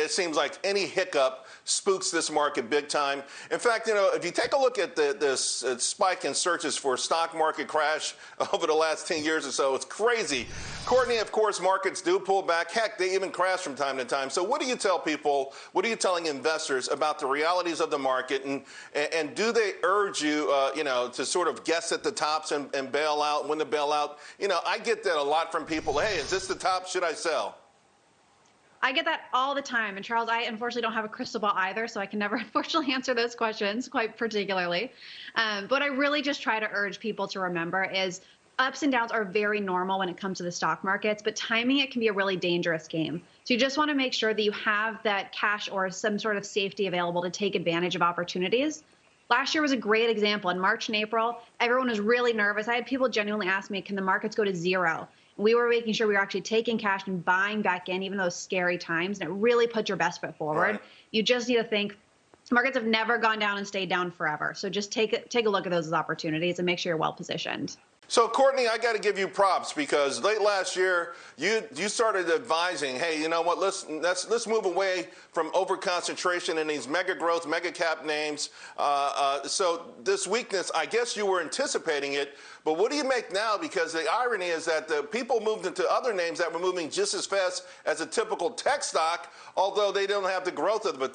it seems like any hiccup spooks this market big time. In fact, you know, if you take a look at the, this uh, spike in searches for stock market crash over the last 10 years or so, it's crazy. Courtney, of course, markets do pull back. Heck, they even crash from time to time. So what do you tell people, what are you telling investors about the realities of the market? And, and do they urge you, uh, you know, to sort of guess at the tops and, and bail out, when to bail out? You know, I get that a lot from people. Hey, is this the top? Should I sell? I get that all the time. And Charles, I unfortunately don't have a crystal ball either, so I can never unfortunately answer those questions quite particularly. Um, but I really just try to urge people to remember is ups and downs are very normal when it comes to the stock markets, but timing it can be a really dangerous game. So you just want to make sure that you have that cash or some sort of safety available to take advantage of opportunities. Last year was a great example. In March and April, everyone was really nervous. I had people genuinely ask me, can the markets go to zero? We were making sure we were actually taking cash and buying back in, even those scary times. And it really put your best foot forward. Right. You just need to think markets have never gone down and stayed down forever. So just take take a look at those as opportunities and make sure you're well positioned. So Courtney, I got to give you props because late last year you you started advising, hey, you know what? Let's let's let's move away from over concentration in these mega growth, mega cap names. Uh, uh, so this weakness, I guess you were anticipating it, but what do you make now? Because the irony is that the people moved into other names that were moving just as fast as a typical tech stock, although they don't have the growth of a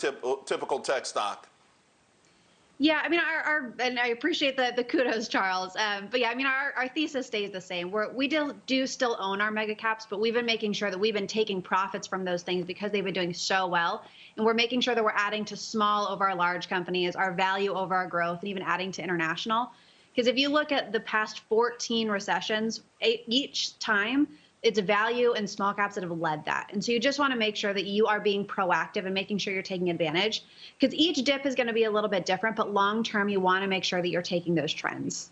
typical tech stock. Yeah, I mean, our, our, and I appreciate the the kudos, Charles. Um, but yeah, I mean, our, our thesis stays the same. We're, we do do still own our mega caps, but we've been making sure that we've been taking profits from those things because they've been doing so well, and we're making sure that we're adding to small over our large companies, our value over our growth, and even adding to international. Because if you look at the past 14 recessions, each time it's value and small caps that have led that. And so you just want to make sure that you are being proactive and making sure you're taking advantage because each dip is going to be a little bit different, but long term, you want to make sure that you're taking those trends.